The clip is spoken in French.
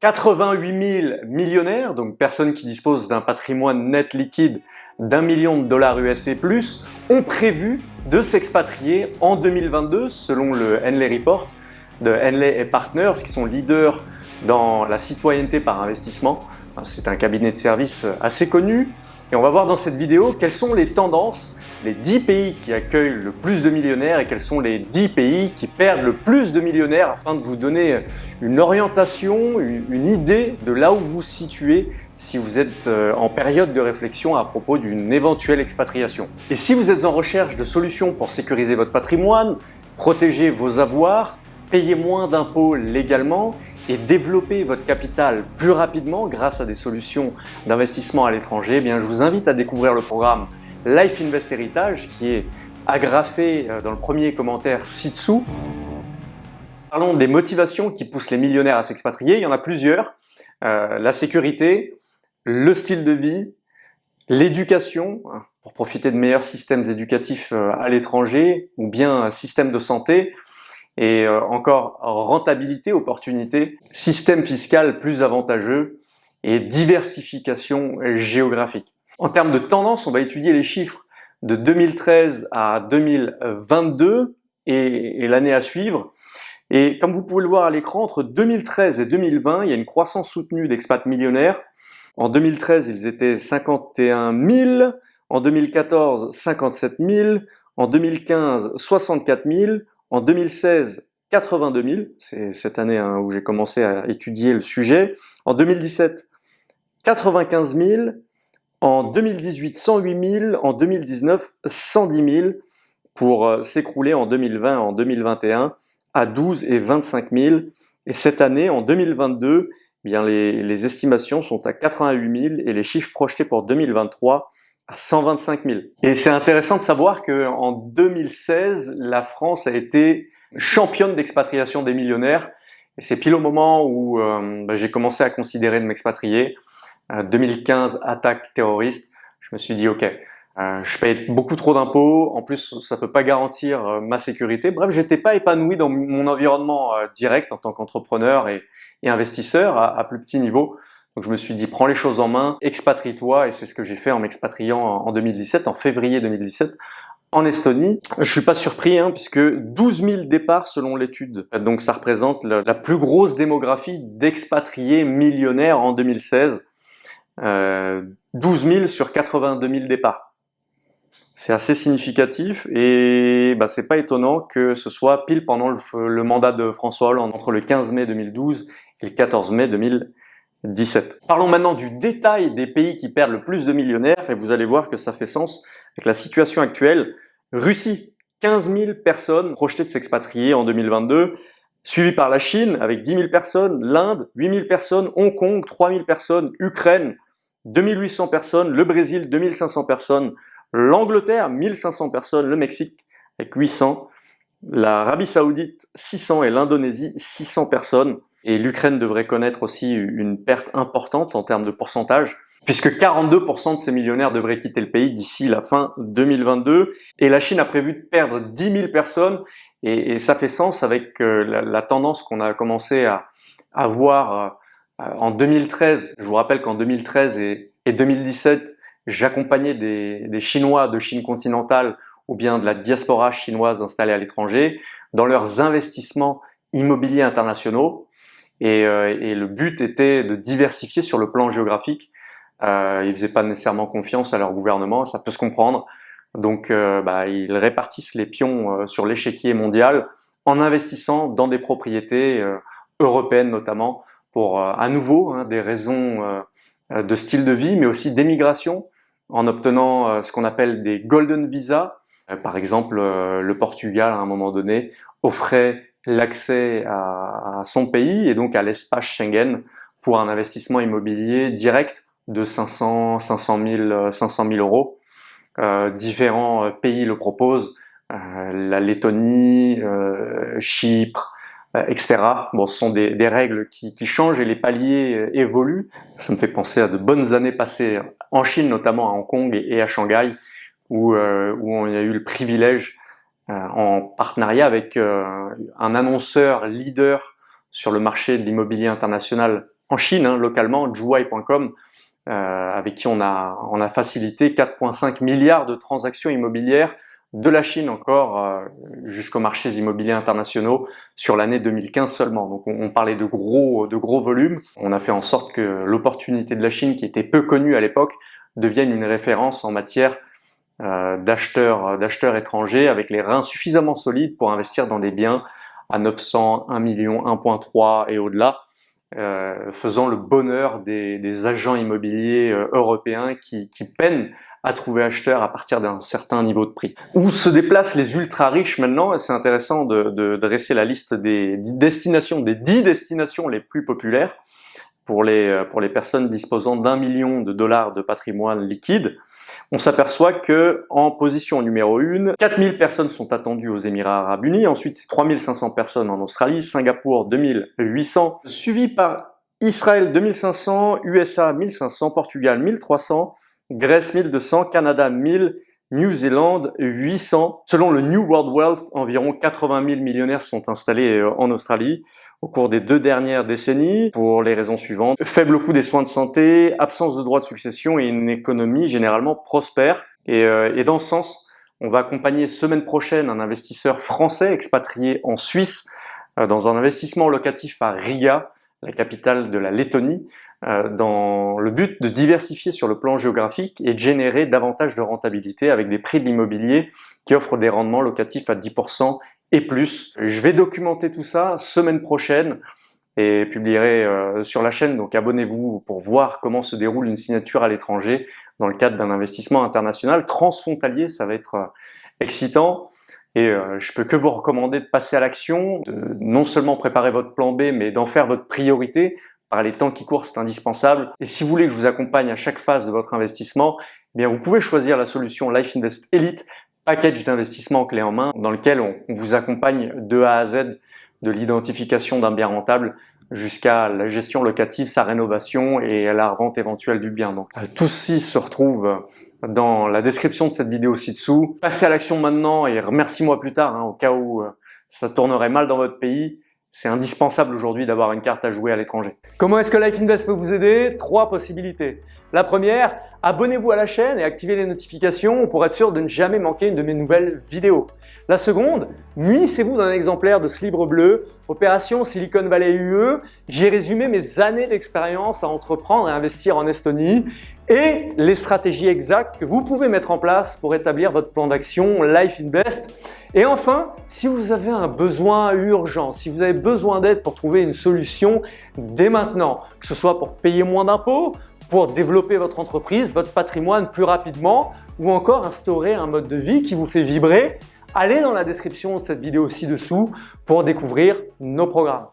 88 000 millionnaires, donc personnes qui disposent d'un patrimoine net liquide d'un million de dollars US et plus, ont prévu de s'expatrier en 2022 selon le Henley Report de Henley Partners qui sont leaders dans la citoyenneté par investissement. C'est un cabinet de services assez connu et on va voir dans cette vidéo quelles sont les tendances les 10 pays qui accueillent le plus de millionnaires et quels sont les 10 pays qui perdent le plus de millionnaires afin de vous donner une orientation, une idée de là où vous situez si vous êtes euh, en période de réflexion à propos d'une éventuelle expatriation. Et si vous êtes en recherche de solutions pour sécuriser votre patrimoine, protéger vos avoirs, payer moins d'impôts légalement et développer votre capital plus rapidement grâce à des solutions d'investissement à l'étranger, eh je vous invite à découvrir le programme Life Invest Heritage qui est agrafé euh, dans le premier commentaire ci-dessous. Parlons des motivations qui poussent les millionnaires à s'expatrier. Il y en a plusieurs. Euh, la sécurité, le style de vie, l'éducation, hein, pour profiter de meilleurs systèmes éducatifs euh, à l'étranger, ou bien système de santé, et encore rentabilité, opportunité, système fiscal plus avantageux et diversification géographique. En termes de tendance, on va étudier les chiffres de 2013 à 2022 et, l'année à suivre. Et comme vous pouvez le voir à l'écran, entre 2013 et 2020, il y a une croissance soutenue d'expats millionnaires. En 2013, ils étaient 51 000, en 2014, 57 000, en 2015, 64 000, en 2016, 82 000, c'est cette année hein, où j'ai commencé à étudier le sujet, en 2017, 95 000, en 2018, 108 000. En 2019, 110 000 pour euh, s'écrouler en 2020 en 2021 à 12 et 25 000. Et cette année, en 2022, eh bien les, estimations sont à 88 000 et les chiffres projetés pour 2023 à 125 000. Et c'est intéressant de savoir qu'en 2016, la France a été championne d'expatriation des millionnaires. Et c'est pile au moment où euh, bah, j'ai commencé à considérer de m'expatrier. 2015, attaque terroriste, je me suis dit ok, euh, je paye beaucoup trop d'impôts, en plus ça peut pas garantir euh, ma sécurité. Bref, j'étais pas épanoui dans mon environnement euh, direct en tant qu'entrepreneur et, investisseur à, plus petit niveau. Donc je me suis dit prends les choses en main, expatrie-toi et c'est ce que j'ai fait en m'expatriant en 2017, en février 2017 en Estonie. Je suis pas surpris hein, puisque 12 000 départs selon l'étude. Donc ça représente la plus grosse démographie d'expatriés millionnaires en 2016. 12 000 sur 82 000 départs. C'est assez significatif et bah, c'est pas étonnant que ce soit pile pendant le, mandat de François Hollande, entre le 15 mai 2012 et le 14 mai 2017. Parlons maintenant du détail des pays qui perdent le plus de millionnaires et vous allez voir que ça fait sens avec la situation actuelle. Russie, 15 000 personnes projetées de s'expatrier en 2022, suivi par la Chine avec 10 000 personnes, l'Inde, 8 000 personnes, Hong Kong, 3 000 personnes, Ukraine, 2800 personnes, le Brésil 2500 personnes, l'Angleterre 1500 personnes, le Mexique avec 800, l'Arabie Saoudite 600 et l'Indonésie 600 personnes. Et l'Ukraine devrait connaître aussi une perte importante en termes de pourcentage, puisque 42% de ces millionnaires devraient quitter le pays d'ici la fin 2022. Et la Chine a prévu de perdre 10 000 personnes, et, ça fait sens avec euh, la, tendance qu'on a commencé à, à voir euh, en 2013, je vous rappelle qu'en 2013 et, 2017, j'accompagnais des, Chinois de Chine continentale ou bien de la diaspora chinoise installée à l'étranger dans leurs investissements immobiliers internationaux. Et, euh, le but était de diversifier sur le plan géographique. Euh, ils faisaient pas nécessairement confiance à leur gouvernement, ça peut se comprendre. Donc euh, bah, ils répartissent les pions sur l'échiquier mondial en investissant dans des propriétés européennes notamment, euh, à nouveau hein, des raisons euh, de style de vie, mais aussi d'émigration, en obtenant euh, ce qu'on appelle des golden visas. Par exemple, le Portugal, à un moment donné, offrait l'accès à, son pays et donc à l'espace Schengen pour un investissement immobilier direct de 500, 500 000, 500 000 euros. Euh, différents pays le proposent, euh, la Lettonie, euh, Chypre, euh, etc. Bon, ce sont des, des règles qui, qui, changent et les paliers euh, évoluent. Ça me fait penser à de bonnes années passées en Chine, notamment à Hong Kong et, à Shanghai, où, euh, où on a eu le privilège, en partenariat avec un annonceur leader sur le marché de l'immobilier international en Chine, hein, localement, euh, avec qui on a, on a facilité 4,5 milliards de transactions immobilières de la Chine encore euh, jusqu'aux marchés immobiliers internationaux sur l'année 2015 seulement. Donc on, parlait de gros, de gros volumes. On a fait en sorte que l'opportunité de la Chine, qui était peu connue à l'époque, devienne une référence en matière euh, d'acheteurs étrangers avec les reins suffisamment solides pour investir dans des biens à 900, 1 million, 1.3 et au-delà. Euh, faisant le bonheur des, agents immobiliers européens qui, peinent à trouver acheteurs à partir d'un certain niveau de prix. Où se déplacent les ultra riches maintenant? C'est intéressant de, dresser la liste des destinations, des 10 destinations les plus populaires pour les, euh, pour les personnes disposant d'un million de dollars de patrimoine liquide. On s'aperçoit que en position numéro 1, 4000 personnes sont attendues aux Émirats Arabes Unis, ensuite c'est 3500 personnes en Australie, Singapour 2800, suivi par Israël 2500, USA 1500, Portugal 1300, Grèce 1200, Canada 1000, New Zealand 800. Selon le New World Wealth, environ 80 000 millionnaires sont installés euh, en Australie au cours des deux dernières décennies pour les raisons suivantes. Faible coût des soins de santé, absence de droits de succession et une économie généralement prospère. Et, euh, et dans ce sens, on va accompagner semaine prochaine un investisseur français expatrié en Suisse euh, dans un investissement locatif à Riga, la capitale de la Lettonie, dans le but de diversifier sur le plan géographique et de générer davantage de rentabilité avec des prix de l'immobilier qui offrent des rendements locatifs à 10% et plus. Je vais documenter tout ça semaine prochaine et publierai euh, sur la chaîne, donc abonnez-vous pour voir comment se déroule une signature à l'étranger dans le cadre d'un investissement international transfrontalier, ça va être euh, excitant. Et je peux que vous recommander de passer à l'action, de non seulement préparer votre plan B, mais d'en faire votre priorité par les temps qui courent, c'est indispensable. Et si vous voulez que je vous accompagne à chaque phase de votre investissement, eh bien vous pouvez choisir la solution Life Invest Elite, package d'investissement clé en main, dans lequel on, vous accompagne de A à Z, de l'identification d'un bien rentable jusqu'à la gestion locative, sa rénovation et la revente éventuelle du bien. Donc tout ceci se retrouve dans la description de cette vidéo ci-dessous. Passez à l'action maintenant et remercie-moi plus tard, hein, au cas où euh, ça tournerait mal dans votre pays c'est indispensable aujourd'hui d'avoir une carte à jouer à l'étranger. Comment est-ce que Life Invest peut vous aider? Trois possibilités. La première, abonnez-vous à la chaîne et activez les notifications pour être sûr de ne jamais manquer une de mes nouvelles vidéos. La seconde, munissez-vous d'un exemplaire de ce livre bleu, Opération Silicon Valley UE. J'ai résumé mes années d'expérience à entreprendre et investir en Estonie et les stratégies exactes que vous pouvez mettre en place pour établir votre plan d'action Life Invest. Et enfin, si vous avez un besoin urgent, si vous avez besoin d'aide pour trouver une solution dès maintenant, que ce soit pour payer moins d'impôts, pour développer votre entreprise, votre patrimoine plus rapidement ou encore instaurer un mode de vie qui vous fait vibrer, allez dans la description de cette vidéo ci-dessous pour découvrir nos programmes.